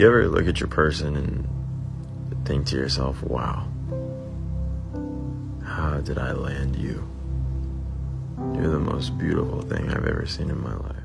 you ever look at your person and think to yourself, wow, how did I land you? You're the most beautiful thing I've ever seen in my life.